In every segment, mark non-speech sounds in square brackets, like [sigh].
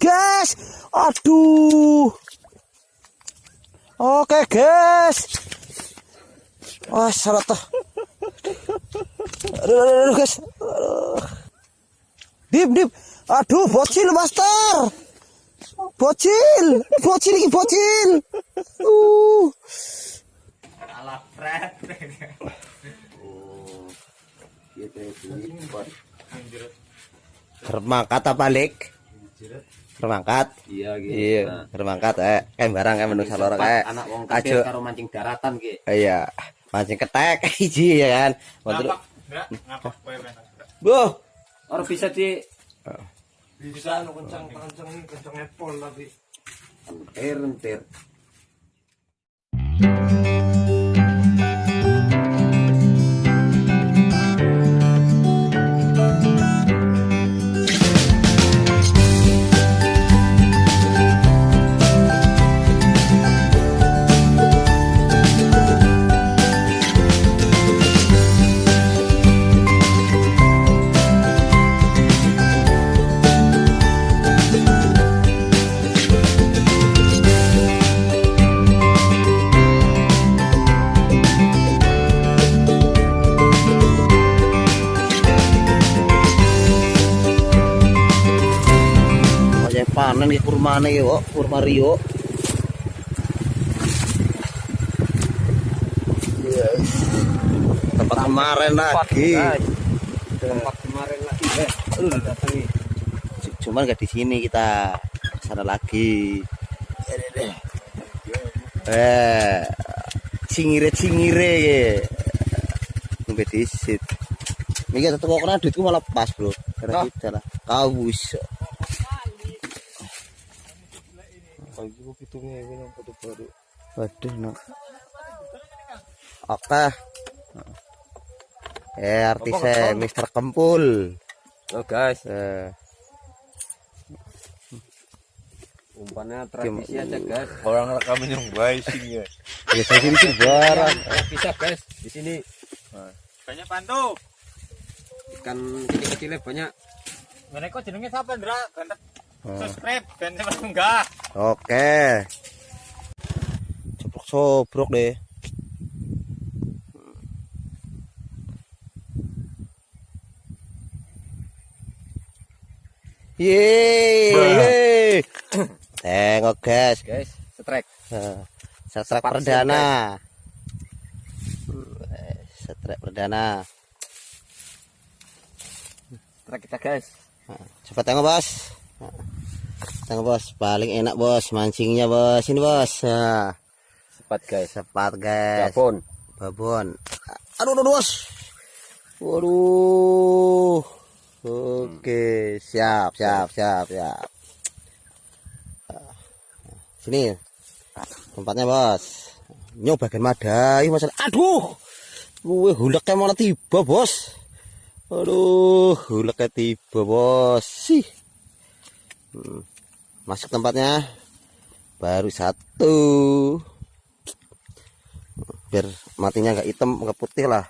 Guys, aduh. Oke, guys. Wah, salah tuh. Aduh, aduh, aduh, guys. Aduh. Dip, dip. Aduh, bocil, master. Bocil, bocil ini bocil. Uh. Alat fret. Termangkat apa balik? Termangkat. Iya gitu. Iya, termangkat eh kan barang kan menungsa loro kae. anak wong kecil karo mancing daratan ki. Iya, mancing ketek [laughs] hiji ya kan. Betul. Enggak, ngapak kowe. Boh. Ora bisa di Bisa lu kencang kencang kencang apple tapi. entir entir. Iki kurmane iki, kok, kurma Rio. Yes. Tempat kemarin lagi. Tempat kemarin lagi eh. Udah datangi. Cuman gak di sini kita sana lagi. Eh, cingire cingire ke. Disit. Mikir satu kok kena duitku malah pas bro. Karena kita lah. Kau Pagi gua hitungnya ini yang foto baru. Waduh, no. Oke. Eh, artisnya Mr. Kempul. Oh guys, Eh, umpannya tradisi aja guys. Orang rekaman yang baik sih ya. biasa sini sih barang. Bisa guys, di sini Banyak pantu. ikan kecil-kecilnya banyak. Mereka jenenge siapa, Ndra? Oh. subscribe dan enggak. Oke. Sobrok-sobrok deh. Yeay. [coughs] Tengok guys. Guys, setrek. Setrek Sepat perdana. Setrek perdana. Setrek kita guys. Coba tengok bos. Tengok bos, paling enak bos mancingnya bos. Ini bos. Nah, Sepat guys. sepat guys. Babon. Babon. Aduh, aduh, bos. Waduh. Oke, siap, siap, siap, siap. Sini. Tempatnya, Bos. Nyoba bagian madai masalah. Aduh. Gue huleknya malah tiba, Bos. Aduh, huleknya tiba, Bos. Sih. Hmm. Masuk tempatnya. Baru satu biar matinya nggak hitam nggak putih lah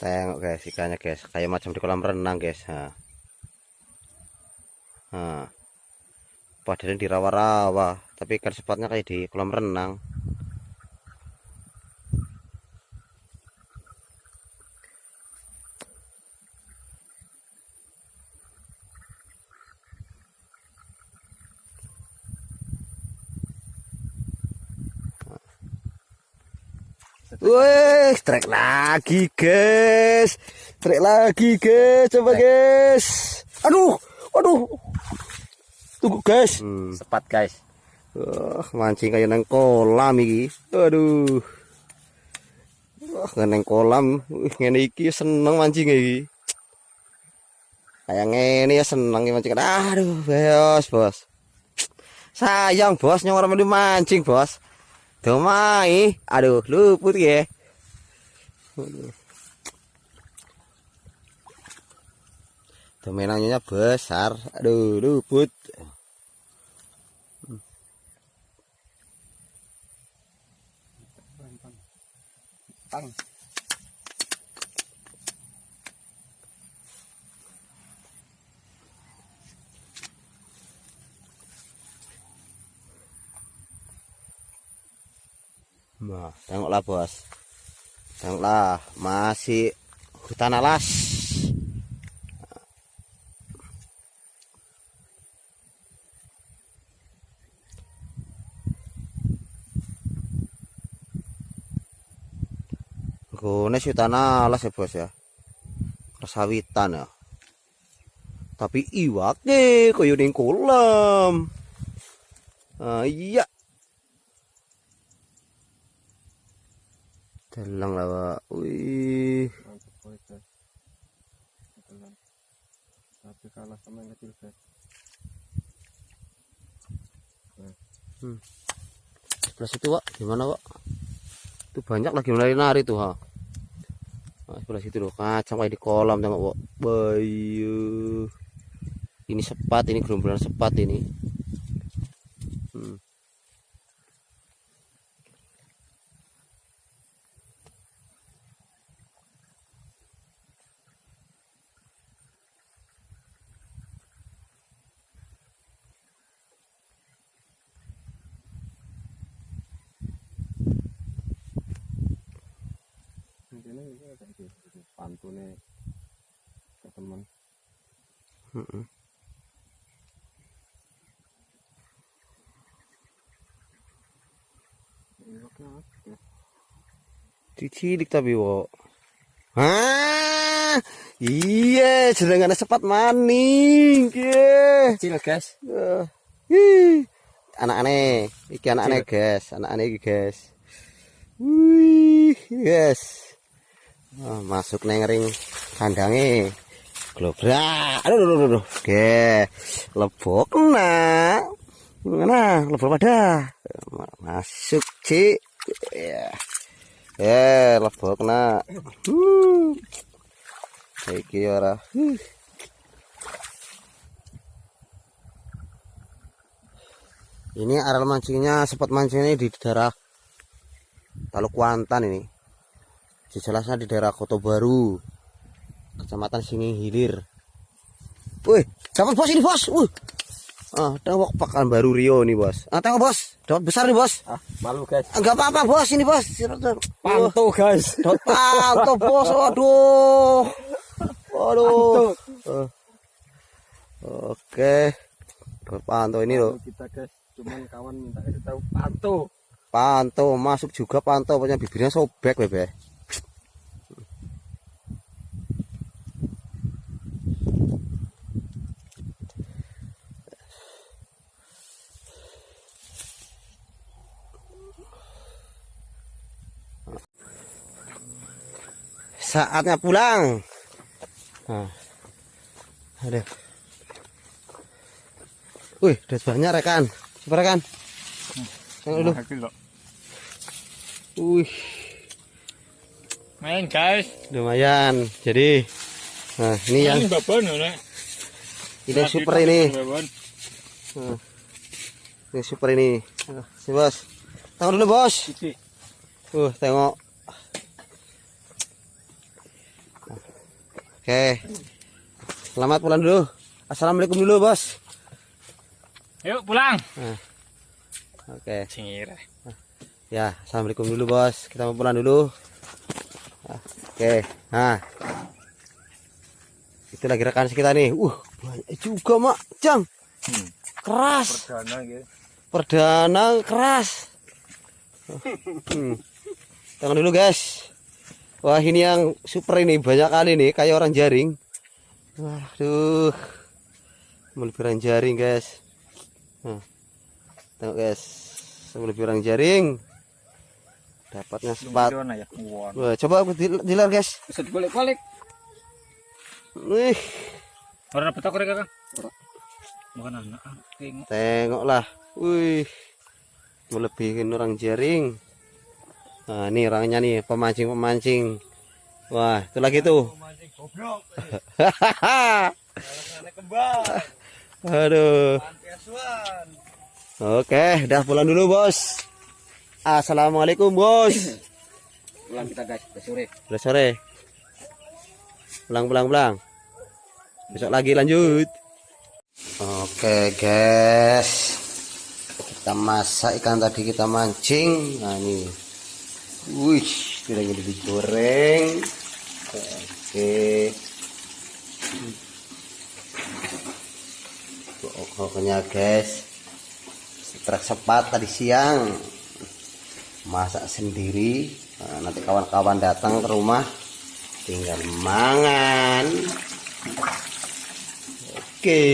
tengok guys ikannya guys kayak macam di kolam renang guys nah. Nah. padahal di rawa-rawa tapi ikan sepatnya kayak di kolam renang Wih, trek lagi, guys. Trek lagi, guys. Coba, guys. Aduh, aduh. Tunggu, guys. Hmm. Sepat guys. Wah, mancing kayak nang kolam iki. Aduh. Wah, nang kolam. Wih, ngene iki seneng mancing iki. Kayak ngene ya seneng iki mancing. Aduh, bos, bos. Sayang, bos, melu mancing, bos. Domai. Aduh, luput ya. Domenannya besar. Aduh, luput. Nah, tengoklah bos. Tengoklah, masih hutan alas. Gone hutan alas ya bos ya. Persawitan ya. Tapi iwake koyo ning kolam. Ah, iya. Dalang lah, Pak. Wih. Tapi kalah sama yang kecil guys. Sebelah situ, Pak. Gimana, Pak? Itu banyak lagi nari-nari tuh, ha. Nah, sebelah situ loh. Kacang kayak di kolam tengok, Pak. Bayu. Ini sepat, ini gerombolan sepat ini. Hmm. Intinya gitu. Pantune ke teman. Iwaknya apa? Cilik tapi, Pak. Ah, iya, jenengane sepat maning. Kecil guys. Eh, ih, anak-anak iki anak-anak guys anak-anak iki guys wih yes Ah, masuk neng ring kandange. Globrak. Aduh aduh aduh, oke lebok nah mana lebok pada? Masuk cik. Ya. Eh lebok nah hmm. iki ora. Huh. Ini areal mancingnya, spot mancingnya di daerah Taluk Kuantan ini. Jelasnya di daerah Kota Baru, Kecamatan Singing Hilir. Wih, dapat bos ini bos. Wih. Ah, tengok pakan baru Rio nih bos. Ah, tengok bos, dapat besar nih bos. Ah, malu guys. Enggak apa-apa bos ini bos. Pantu guys. Dapat panto [laughs] bos. Waduh. Waduh. Eh. Oke. Dapat panto ini loh. Kita guys, cuman kawan minta tahu pantu. Panto masuk juga panto punya bibirnya sobek bebe. Saatnya pulang. Nah. Ada. Wih, udah banyak rekan. Coba rekan. Dulu. Wih, Main guys. lumayan. Jadi, nah ini yang babon ya. ini yang super ini. Nah, ini super ini. Nah, si bos. Tengok dulu bos. Uh, tengok. Oke. Selamat pulang dulu. Assalamualaikum dulu bos. Yuk pulang. Oke. Singir. Ya, assalamualaikum dulu bos. Kita mau pulang dulu. Ah, Oke, nah. Itu lagi rekan kita nih. Uh, banyak juga mak, Jang. Keras. Perdana gitu. Perdana keras. Hmm. Tengok dulu guys. Wah ini yang super ini banyak kali nih kayak orang jaring. Waduh. Melebihan jaring guys. Nah. Tengok guys. Melebihan jaring. Dapatnya sepat. Ya. Wah. Coba aku dil- dilar guys. Bisa dibalik-balik. Wih, Orang dapat aku kakak. Bukan anak. Tengok. tengoklah. Wih. Melebihin orang jaring. Nah, ini orangnya nih, pemancing-pemancing. Wah, itu lagi tuh. [laughs] Aduh. Oke, udah pulang dulu, Bos. Assalamualaikum, Bos. Pulang kita guys, udah sore. Udah sore. Pulang, pulang, pulang. Besok lagi lanjut. Oke, guys. Kita masak ikan tadi kita mancing. Nah, ini Wih, tidak ini digoreng. Oke. Pokoknya guys, setrek sepat tadi siang masak sendiri. Nah, nanti kawan-kawan datang ke rumah tinggal mangan. Oke.